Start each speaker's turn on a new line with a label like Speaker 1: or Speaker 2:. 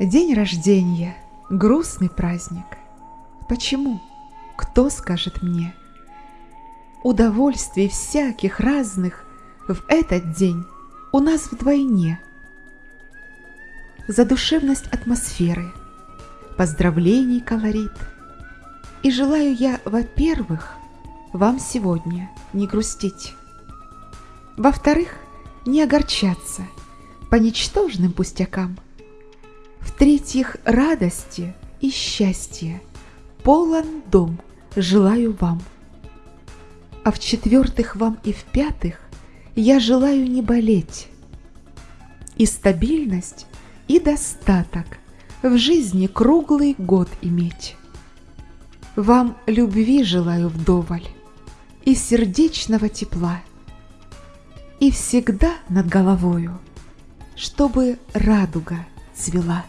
Speaker 1: День рождения – грустный праздник. Почему? Кто скажет мне? Удовольствий всяких разных в этот день у нас вдвойне. Задушевность атмосферы, поздравлений колорит. И желаю я, во-первых, вам сегодня не грустить. Во-вторых, не огорчаться по ничтожным пустякам – в-третьих, радости и счастья полон дом желаю вам. А в-четвертых, вам и в-пятых я желаю не болеть. И стабильность, и достаток в жизни круглый год иметь. Вам любви желаю вдоволь и сердечного тепла, и всегда над головою, чтобы радуга цвела.